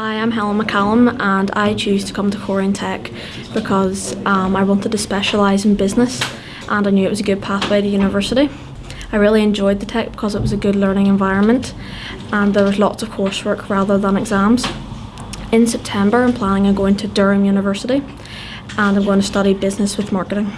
Hi, I'm Helen McCallum and I choose to come to Farnborough Tech because um, I wanted to specialise in business and I knew it was a good pathway to university. I really enjoyed the tech because it was a good learning environment and there was lots of coursework rather than exams. In September I'm planning on going to Durham University and I'm going to study business with marketing.